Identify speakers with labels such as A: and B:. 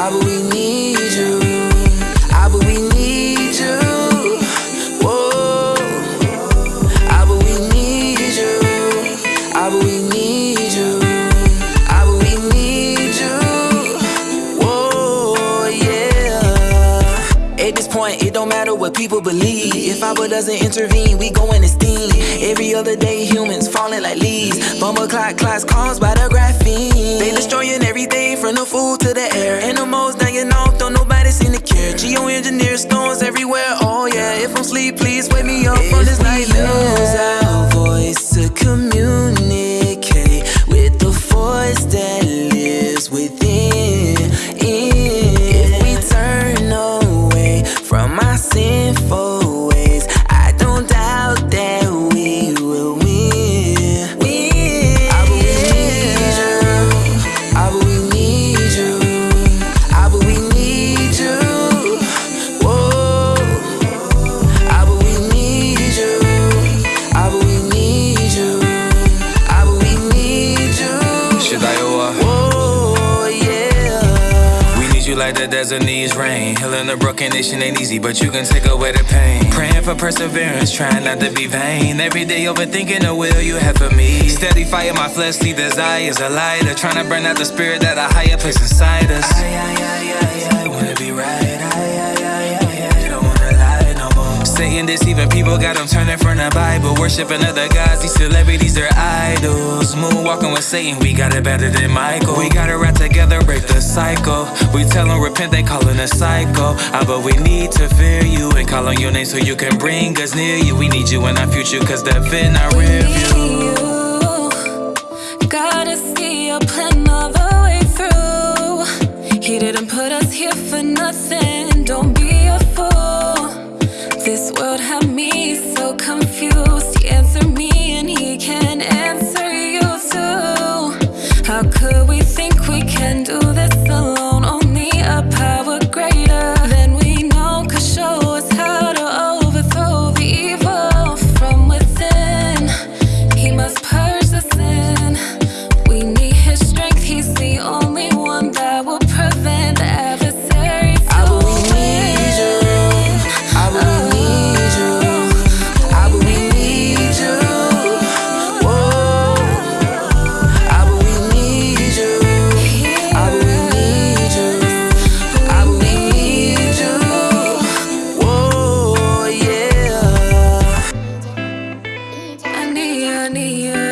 A: I but we need you. I but we need you. Whoa. I but we need you. I but we need you. I but we need you. Whoa, yeah. At this point, it don't matter what people believe. If Abba doesn't intervene, we go in steam. Every other day, humans falling like leaves. Bomber clock clocks caused by the graphene. Oh yeah, sleep, please wake me up from this nightmare. Use our voice to communicate with the force that lives within. If we turn away from our sinful
B: the desert needs rain. Healing the broken nation ain't easy, but you can take away the pain. Praying for perseverance, trying not to be vain. Every day overthinking the will you have for me. Steady fire, my fleshly desires a lighter. Trying to burn out the spirit that a higher place inside us. I, I, I, I, I wanna be right. Satan deceiving people, got them turning from the Bible. Worshiping other gods, these celebrities, they're idols. Moonwalking with Satan, we got it better than Michael. We gotta rap together, cycle. We tell them repent, they calling us psycho. Ah, but we need to fear you and call on your name so you can bring us near you. We need you in our future, cause death in our rear view.
C: Gotta see your plan all the way through. He didn't put us here for nothing. Don't be a fool. This world had me so confused. He answered me and he can answer you too. How could we think we can do this need,
A: I